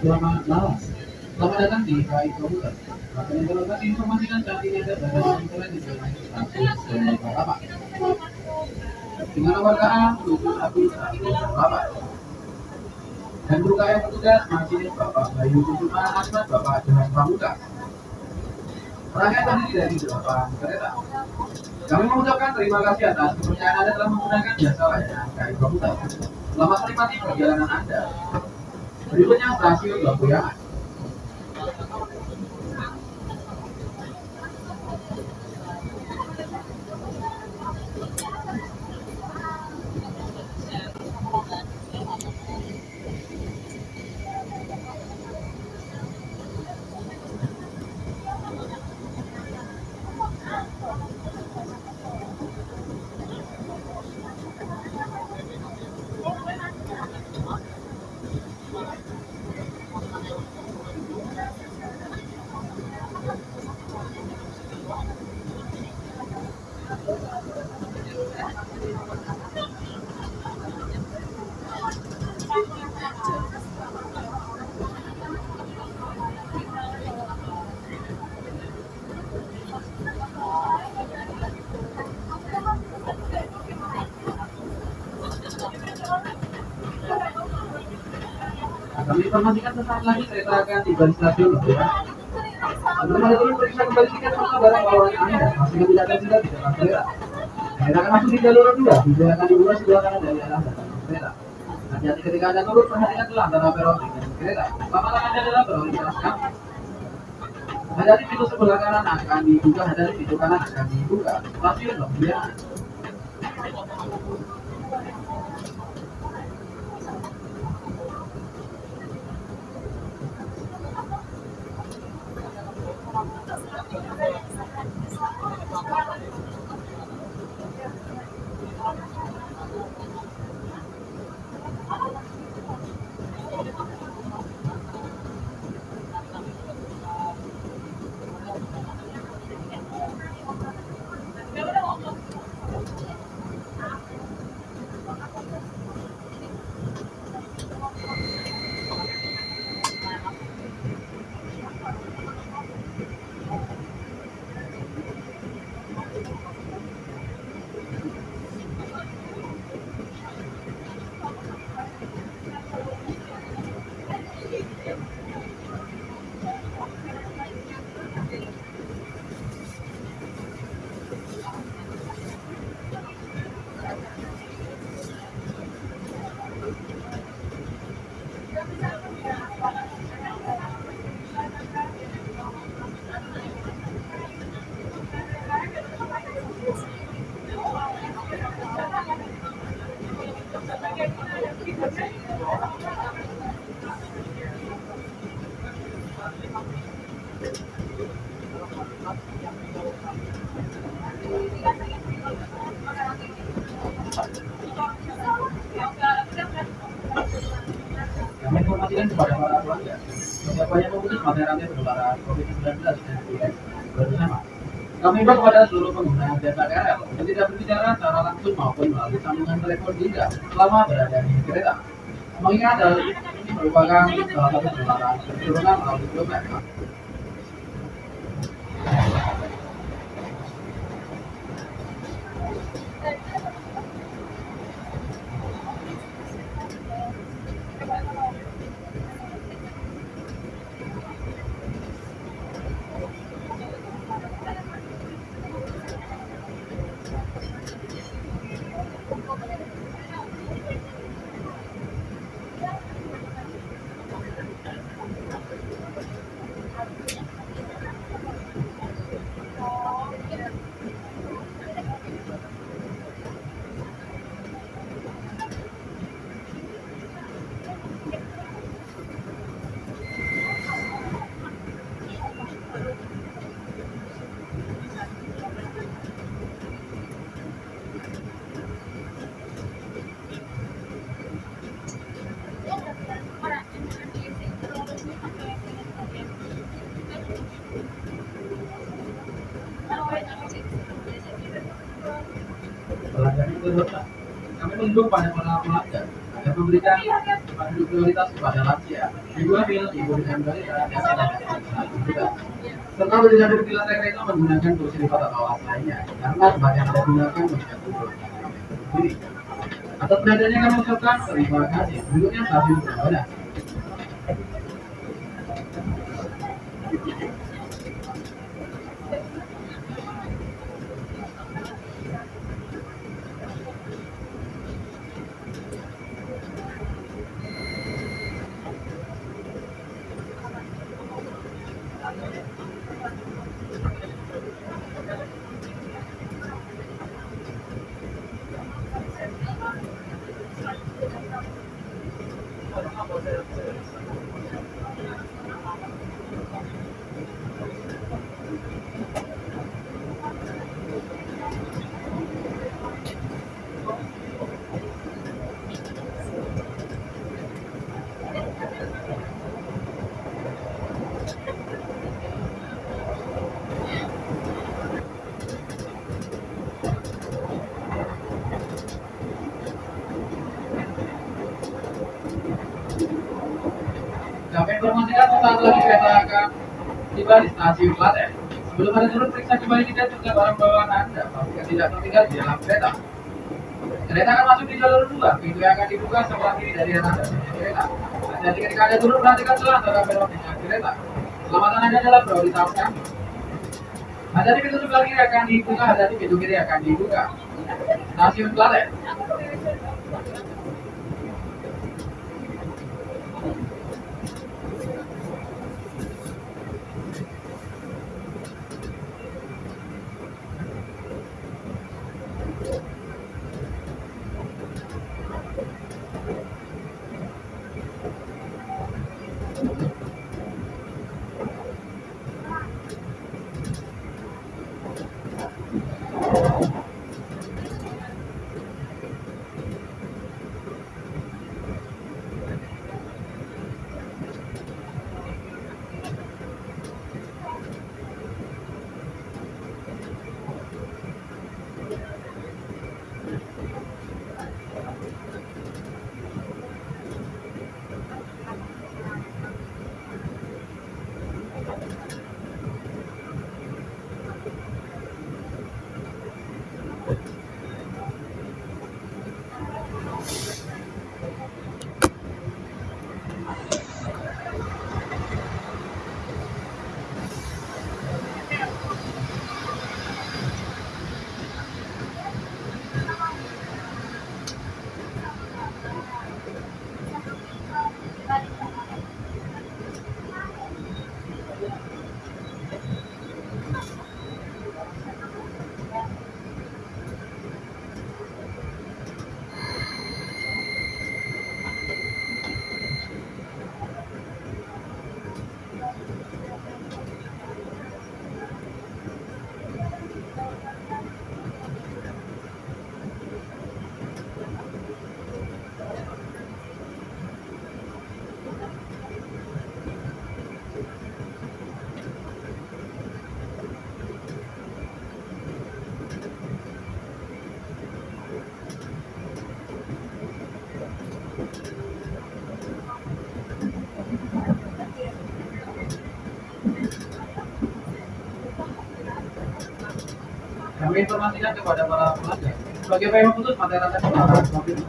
Selamat malam. Selamat datang di KAI Komputer. Akan yang dapat informasikan saat ada pada internet di jalan status dan apa? Dengan nomor KA 71118. Dan buka yang petugas masih Bapak Bayu Kusuma Asmat Bapak Johan Pramuka. Rangkaian terdiri dari delapan kereta. Kami mengucapkan terima kasih atas kepercayaan Anda telah menggunakan jasa layanan KAI Komputer. Selamat menikmati perjalanan Anda. Berikutnya stasiun Lampuyangan. Kami informasikan sesaat lagi kereta akan tiba di stasiun Lampuyangan. Sebelum periksa kembali tiket serta barang bawaan Anda. Pastikan tidak ada tidak di dalam kereta. Kereta akan masuk di jalur kedua. Pintu akan dibuka sebelah kanan dari arah belakang kereta. Hati-hati ketika Anda turun, perhatikan telah antara peron dengan kereta. Paparan Anda adalah prioritas kami. Hadapi pintu sebelah kanan akan dibuka, hadapi pintu kanan akan dibuka. Stasiun Lampuyangan. Kami himbau kepada seluruh pengguna jasa KRL yang tidak berbicara secara langsung maupun melalui sambungan telepon genggam selama berada di kereta. Mengingat hal ini merupakan salah satu penularan keturunan melalui droplet. Mendukung pada para pelanggan agar memberikan prioritas kepada lansia, ibu hamil, ibu dengan balita, dan anak juga. Serta berdiadur di lantai kereta menggunakan kursi lipat atau alas lainnya, karena tempat yang anda gunakan menjadi sendiri. Atas perhatiannya kami ucapkan terima kasih. Berikutnya stasiun Prambanan. Kami informasikan sesaat lagi kereta akan tiba Klaten. Sebelum Anda turun, periksa kembali tiket juga barang bawaan Anda. Pastikan tidak tertinggal di dalam kereta. Kereta akan masuk di jalur dua. Pintu yang akan dibuka sebelah kiri dari arah dan kereta. Jadi ketika Anda turun, perhatikan celah antara peron dengan kereta. Keselamatan Anda adalah prioritas kami. Ada di pintu sebelah kiri akan dibuka, di pintu kiri akan dibuka. Stasiun Klaten. Kami informasikan kepada para pelanggan sebagai upaya memutus mata rantai penularan COVID-19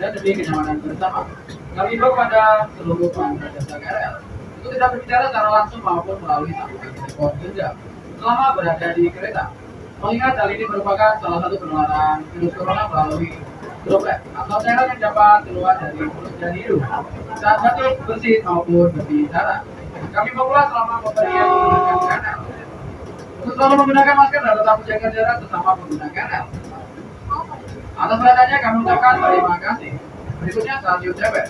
dan demi kenyamanan bersama. Kami himbau kepada seluruh pengguna jasa KRL untuk tidak berbicara secara langsung maupun melalui sambungan telepon genggam selama berada di kereta. Mengingat hal ini merupakan salah satu penularan virus corona melalui droplet atau cairan yang dapat keluar dari mulut dan hidung saat batuk, bersin maupun berbicara. Kami pula selama pemberian menggunakan kanal selalu menggunakan masker dan tetap menjaga jarak sesama pengguna kanal. Atas perhatiannya kami ucapkan terima kasih. Berikutnya stasiun Tebet.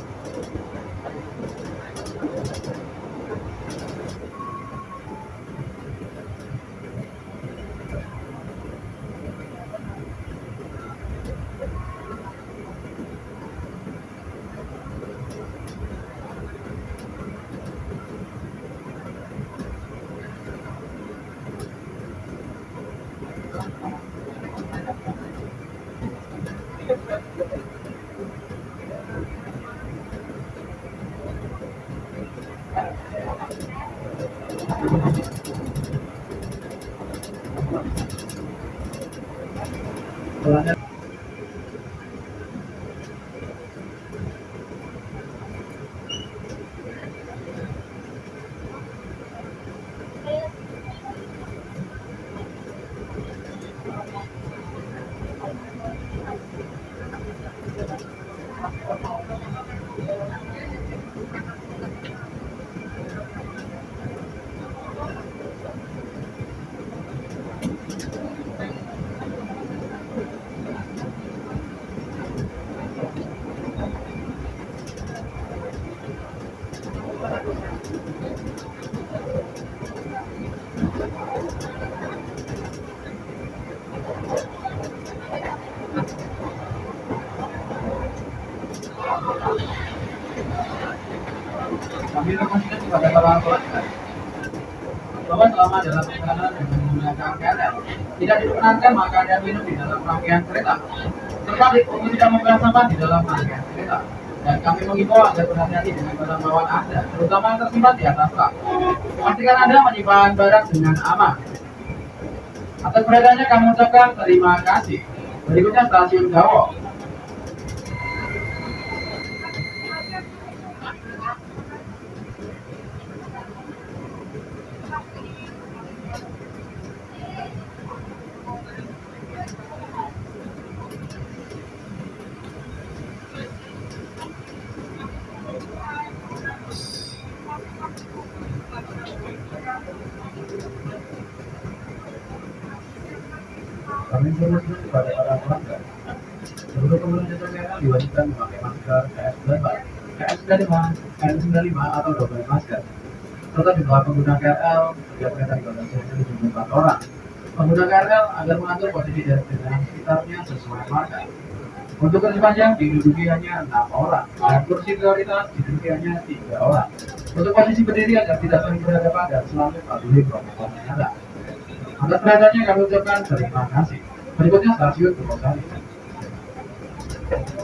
Bahwa selama dalam perjalanan dengan menggunakan KRL tidak diperkenankan makan dan minum di dalam rangkaian kereta serta untuk tidak membuang sampah di dalam rangkaian kereta dan kami mengimbau agar berhati-hati dengan barang bawaan Anda, terutama yang tersimpan di atas rak. Pastikan Anda menyimpan barang dengan aman. Atas perhatiannya kami ucapkan terima kasih. Berikutnya stasiun Gawo. Seluruh pengguna jasa diwajibkan memakai masker KS95, KS95, N95 atau masker. Serta jumlah pengguna KRL setiap kereta dibatasi hanya 74 orang. Pengguna KRL agar mengatur posisi dari kendaraan sekitarnya sesuai marka. Untuk kursi panjang hanya 6 orang, dan kursi prioritas diduduki hanya 3 orang. Untuk posisi berdiri agar tidak saling berhadapan dan selalu patuhi protokol. Atas perhatiannya kami ucapkan terima kasih. Berikutnya stasiun Purwosari. kaki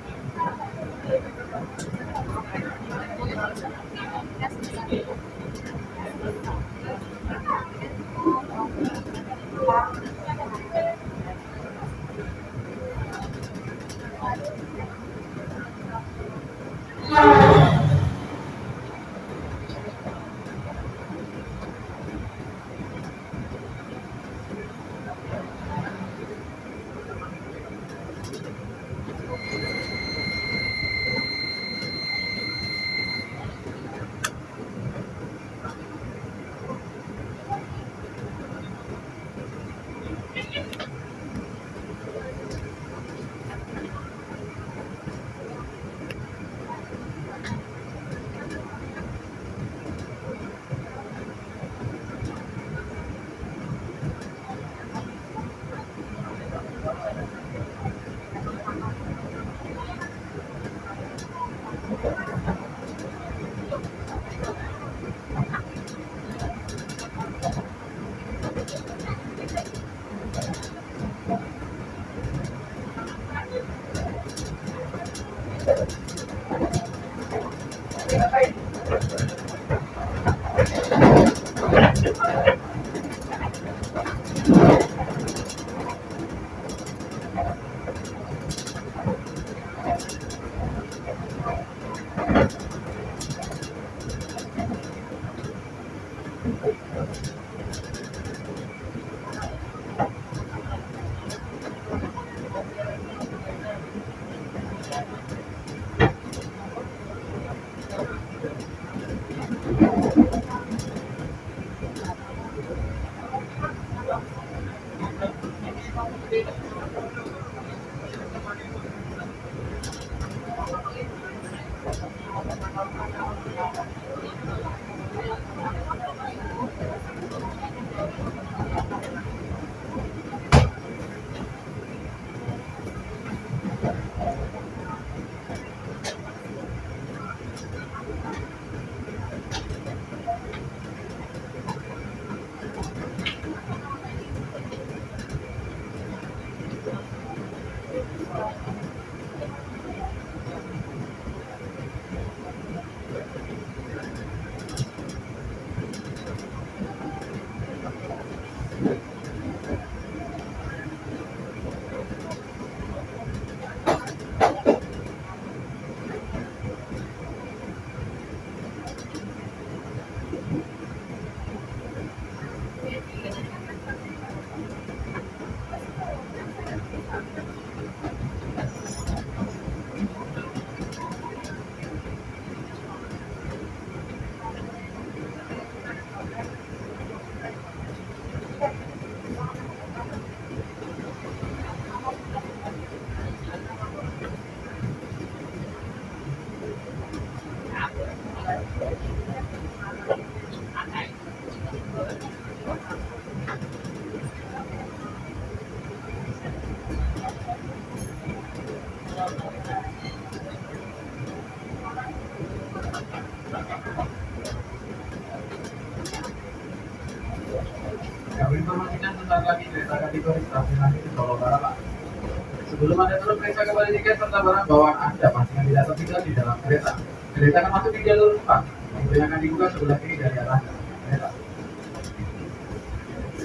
barang bawaan Anda pastikan tidak tertinggal di dalam kereta. Kereta akan masuk di jalur 4. Pintu yang akan dibuka sebelah kiri dari arah kereta.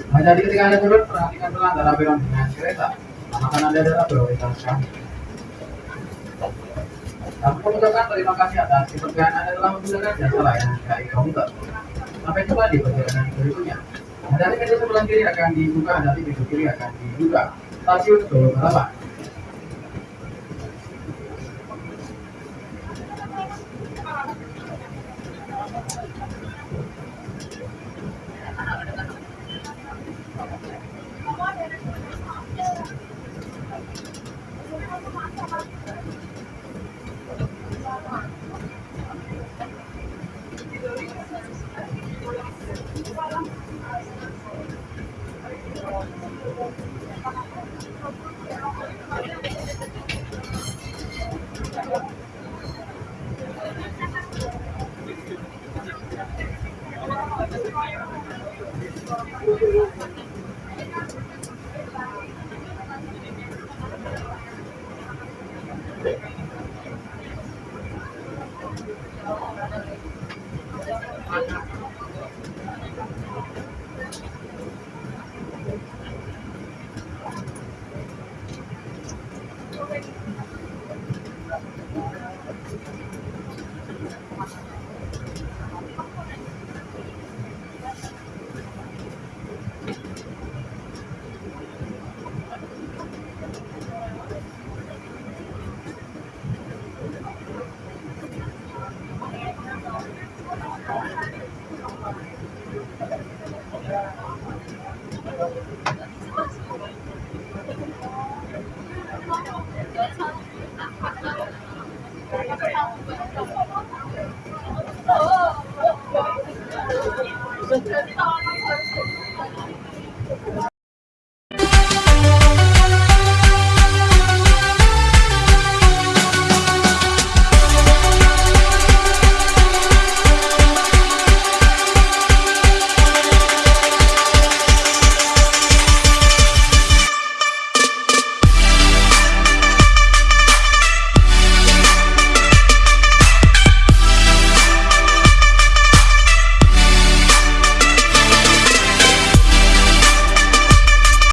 Nah, jadi ketika Anda turun, perhatikan pelan dalam belok dengan kereta. Akan Anda adalah prioritas kami. Kami mengucapkan terima kasih atas kepercayaan Anda telah menggunakan jasa layanan KAI Komuter. Sampai jumpa di perjalanan berikutnya. Dari meja sebelah kiri akan dibuka, dari pintu kiri akan dibuka. Stasiun Solo Balapan.